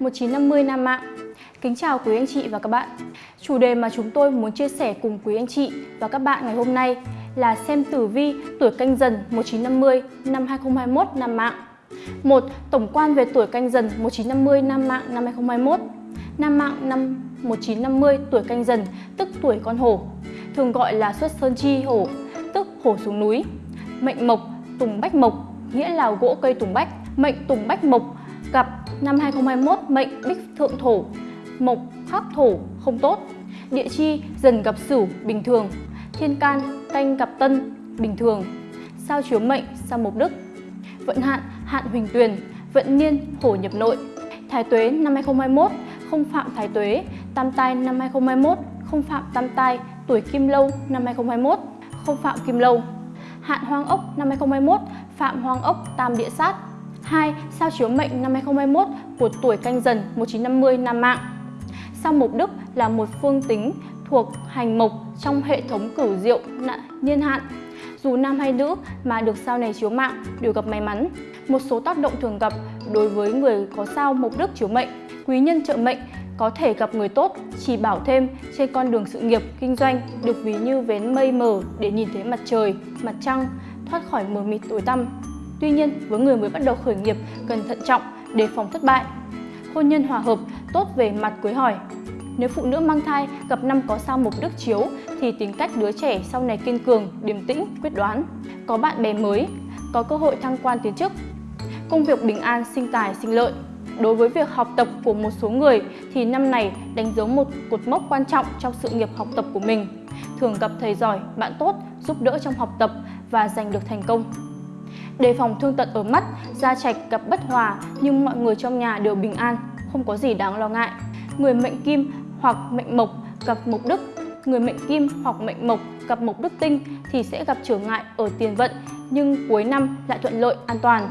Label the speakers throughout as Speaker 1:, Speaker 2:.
Speaker 1: 1950 Nam Mạng. Kính chào quý anh chị và các bạn. Chủ đề mà chúng tôi muốn chia sẻ cùng quý anh chị và các bạn ngày hôm nay là xem tử vi tuổi canh dần 1950 năm 2021 Nam Mạng. Một, Tổng quan về tuổi canh dần 1950 Nam Mạng năm 2021 Nam Mạng năm 1950 tuổi canh dần, tức tuổi con hổ, thường gọi là xuất sơn chi hổ, tức hổ xuống núi. Mệnh mộc, tùng bách mộc, nghĩa là gỗ cây tùng bách. Mệnh tùng bách mộc gặp năm 2021 mệnh bích thượng thổ, mộc khắc thổ không tốt. Địa chi dần gặp sửu, bình thường. Thiên can, canh gặp tân, bình thường. Sao chiếu mệnh, sao mộc đức. Vận hạn hạn huỳnh tuyền, vận niên hổ nhập nội. Thái tuế năm 2021 không phạm thái tuế. Tam tai năm 2021 không phạm tam tai. Tuổi kim lâu năm 2021 không phạm kim lâu. Hạn hoang ốc năm 2021 phạm hoang ốc tam địa sát. 2. Sao chiếu mệnh năm 2021 của tuổi canh dần 1950 Nam Mạng Sao mộc đức là một phương tính thuộc hành mộc trong hệ thống cửu diệu niên hạn. Dù nam hay nữ mà được sao này chiếu mạng đều gặp may mắn. Một số tác động thường gặp đối với người có sao mộc đức chiếu mệnh, quý nhân trợ mệnh có thể gặp người tốt, chỉ bảo thêm trên con đường sự nghiệp, kinh doanh được ví như vén mây mờ để nhìn thấy mặt trời, mặt trăng, thoát khỏi mờ mịt tối tăm. Tuy nhiên, với người mới bắt đầu khởi nghiệp cần thận trọng, đề phòng thất bại. Hôn nhân hòa hợp, tốt về mặt cưới hỏi. Nếu phụ nữ mang thai gặp năm có sao mộc đức chiếu thì tính cách đứa trẻ sau này kiên cường, điềm tĩnh, quyết đoán. Có bạn bè mới, có cơ hội thăng quan tiến chức. Công việc bình an, sinh tài, sinh lợi. Đối với việc học tập của một số người thì năm này đánh dấu một cột mốc quan trọng trong sự nghiệp học tập của mình. Thường gặp thầy giỏi, bạn tốt, giúp đỡ trong học tập và giành được thành công. Đề phòng thương tật ở mắt, gia trạch gặp bất hòa nhưng mọi người trong nhà đều bình an, không có gì đáng lo ngại. Người mệnh kim hoặc mệnh mộc gặp mộc đức, người mệnh kim hoặc mệnh mộc gặp mộc đức tinh thì sẽ gặp trở ngại ở tiền vận nhưng cuối năm lại thuận lợi, an toàn.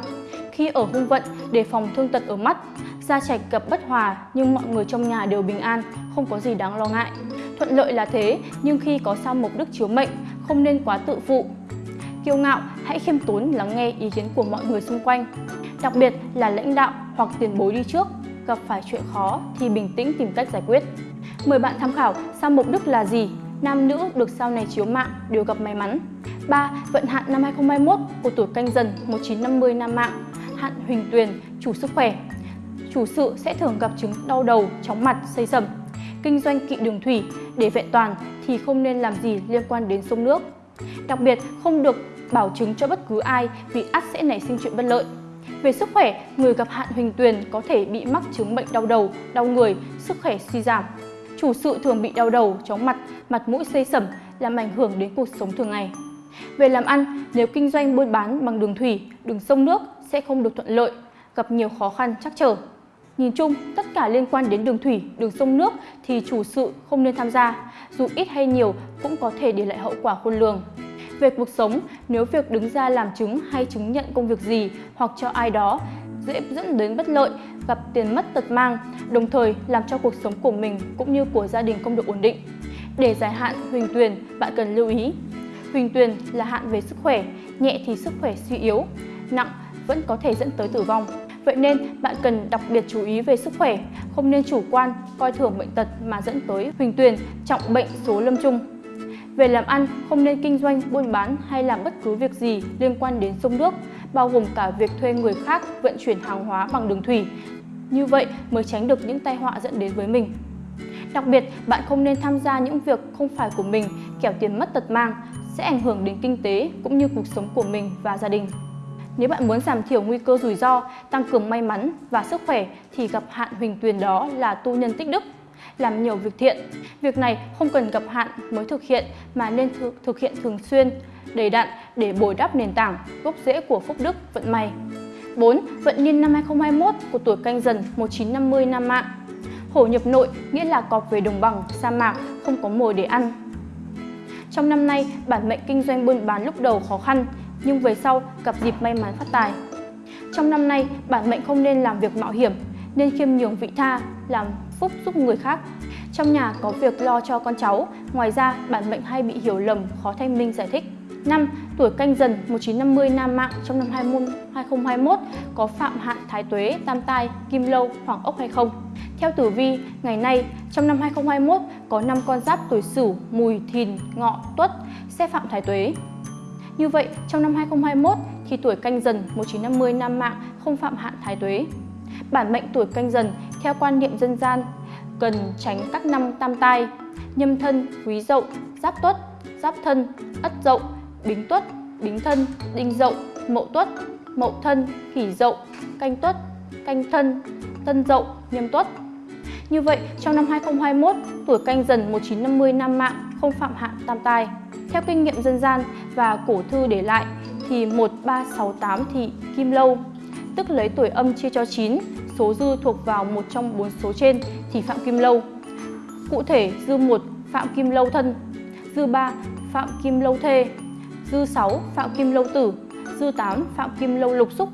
Speaker 1: Khi ở hung vận, đề phòng thương tật ở mắt, gia trạch gặp bất hòa nhưng mọi người trong nhà đều bình an, không có gì đáng lo ngại. Thuận lợi là thế, nhưng khi có sao mộc đức chiếu mệnh, không nên quá tự phụ, kiêu ngạo, hãy khiêm tốn lắng nghe ý kiến của mọi người xung quanh. Đặc biệt là lãnh đạo hoặc tiền bối đi trước, gặp phải chuyện khó thì bình tĩnh tìm cách giải quyết. Mời bạn tham khảo sao mục đức là gì, nam nữ được sau này chiếu mạng đều gặp may mắn. 3. Vận hạn năm 2021 của tuổi canh dần 1950 nam mạng, hạn huỳnh tuyền, chủ sức khỏe. Chủ sự sẽ thường gặp chứng đau đầu, chóng mặt, xây sầm. Kinh doanh kỵ đường thủy, để vẹn toàn thì không nên làm gì liên quan đến sông nước. Đặc biệt, không được bảo chứng cho bất cứ ai vì ắt sẽ nảy sinh chuyện bất lợi. Về sức khỏe, người gặp hạn huỳnh tuyền có thể bị mắc chứng bệnh đau đầu, đau người, sức khỏe suy giảm. Chủ sự thường bị đau đầu, chóng mặt, mặt mũi xây sẩm, làm ảnh hưởng đến cuộc sống thường ngày. Về làm ăn, nếu kinh doanh buôn bán bằng đường thủy, đường sông nước sẽ không được thuận lợi, gặp nhiều khó khăn chắc trở. Nhìn chung, tất cả liên quan đến đường thủy, đường sông nước thì chủ sự không nên tham gia, dù ít hay nhiều cũng có thể để lại hậu quả khôn lường. Về cuộc sống, nếu việc đứng ra làm chứng hay chứng nhận công việc gì hoặc cho ai đó dễ dẫn đến bất lợi, gặp tiền mất tật mang, đồng thời làm cho cuộc sống của mình cũng như của gia đình không được ổn định. Để giải hạn huỳnh tuyền, bạn cần lưu ý. Huỳnh tuyền là hạn về sức khỏe, nhẹ thì sức khỏe suy yếu, nặng vẫn có thể dẫn tới tử vong. Vậy nên bạn cần đặc biệt chú ý về sức khỏe, không nên chủ quan, coi thường bệnh tật mà dẫn tới huỳnh tuyền, trọng bệnh số lâm chung. Về làm ăn, không nên kinh doanh, buôn bán hay làm bất cứ việc gì liên quan đến sông nước, bao gồm cả việc thuê người khác vận chuyển hàng hóa bằng đường thủy. Như vậy mới tránh được những tai họa dẫn đến với mình. Đặc biệt, bạn không nên tham gia những việc không phải của mình, kẻo tiền mất tật mang, sẽ ảnh hưởng đến kinh tế cũng như cuộc sống của mình và gia đình. Nếu bạn muốn giảm thiểu nguy cơ rủi ro, tăng cường may mắn và sức khỏe thì gặp hạn huỳnh tuyền đó là tu nhân tích đức làm nhiều việc thiện. Việc này không cần gặp hạn mới thực hiện mà nên thực, thực hiện thường xuyên, đầy đặn để bồi đắp nền tảng, gốc rễ của phúc đức, vận may. 4. Vận niên năm 2021 của tuổi canh dần 1950 Nam Mạng Hổ nhập nội nghĩa là cọp về đồng bằng, sa mạc, không có mồi để ăn. Trong năm nay, bản mệnh kinh doanh buôn bán lúc đầu khó khăn, nhưng về sau gặp dịp may mắn phát tài. Trong năm nay, bản mệnh không nên làm việc mạo hiểm, nên khiêm nhường vị tha, làm phúc giúp người khác. Trong nhà có việc lo cho con cháu, ngoài ra bản mệnh hay bị hiểu lầm, khó thanh minh giải thích. 5. Tuổi canh dần 1950 nam mạng trong năm 2021 có phạm hạn thái tuế, tam tai, kim lâu, hoàng ốc hay không? Theo tử vi, ngày nay trong năm 2021 có 5 con giáp tuổi Sửu, Mùi, Thìn, Ngọ, Tuất sẽ phạm thái tuế. Như vậy, trong năm 2021 thì tuổi canh dần 1950 nam mạng không phạm hạn thái tuế. Bản mệnh tuổi canh dần theo quan niệm dân gian cần tránh các năm tam tai, nhâm thân, quý dậu, giáp tuất, giáp thân, ất dậu, bính tuất, bính thân, đinh dậu, mậu tuất, mậu thân, kỷ dậu, canh tuất, canh thân, tân dậu, nhâm tuất. Như vậy, trong năm 2021, tuổi canh dần 1950 nam mạng không phạm hạn tam tai. Theo kinh nghiệm dân gian và cổ thư để lại thì 1368 thì kim lâu, tức lấy tuổi âm chia cho 9, số dư thuộc vào một trong bốn số trên thì phạm kim lâu. Cụ thể, dư 1 phạm kim lâu thân, dư 3 phạm kim lâu thê, dư 6 phạm kim lâu tử, dư 8 phạm kim lâu lục xúc.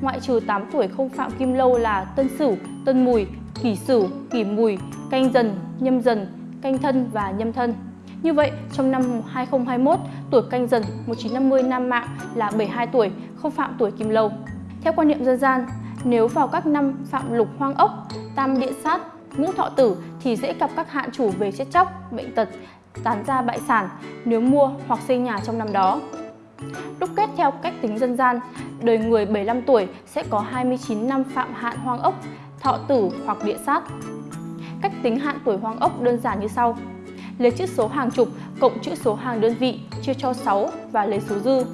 Speaker 1: Ngoại trừ 8 tuổi không phạm kim lâu là tân sửu, tân mùi, kỷ sửu, kỷ mùi, canh dần, nhâm dần, canh thân và nhâm thân. Như vậy, trong năm 2021, tuổi canh dần 1950 nam mạng là 72 tuổi, không phạm tuổi kim lâu. Theo quan niệm dân gian, nếu vào các năm phạm lục hoang ốc, tam địa sát, ngũ thọ tử thì dễ gặp các hạn chủ về chết chóc, bệnh tật, tán gia bại sản nếu mua hoặc xây nhà trong năm đó. Đúc kết theo cách tính dân gian, đời người 75 tuổi sẽ có 29 năm phạm hạn hoang ốc, thọ tử hoặc địa sát. Cách tính hạn tuổi hoang ốc đơn giản như sau. Lấy chữ số hàng chục cộng chữ số hàng đơn vị chia cho 6 và lấy số dư.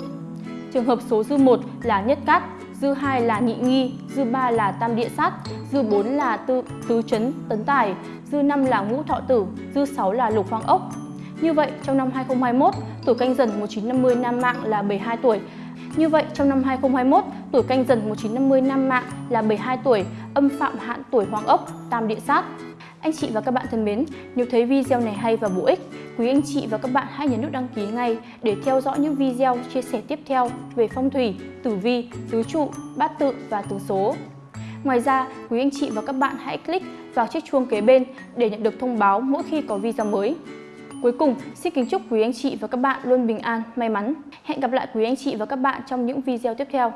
Speaker 1: Trường hợp số dư 1 là nhất cát, dư 2 là nhị nghi, dư 3 là tam địa sát, dư 4 là tư, tứ chấn tấn tài, dư 5 là ngũ thọ tử, dư 6 là lục hoang ốc. Như vậy, trong năm 2021, tuổi canh dần 1950 nam mạng là 72 tuổi. Như vậy, trong năm 2021, tuổi canh dần 1950 nam mạng là 72 tuổi, âm phạm hạn tuổi hoàng ốc, tam địa sát. Anh chị và các bạn thân mến, nếu thấy video này hay và bổ ích, quý anh chị và các bạn hãy nhấn nút đăng ký ngay để theo dõi những video chia sẻ tiếp theo về phong thủy, tử vi, tứ trụ, bát tự và tứ số. Ngoài ra, quý anh chị và các bạn hãy click vào chiếc chuông kế bên để nhận được thông báo mỗi khi có video mới. Cuối cùng, xin kính chúc quý anh chị và các bạn luôn bình an, may mắn. Hẹn gặp lại quý anh chị và các bạn trong những video tiếp theo.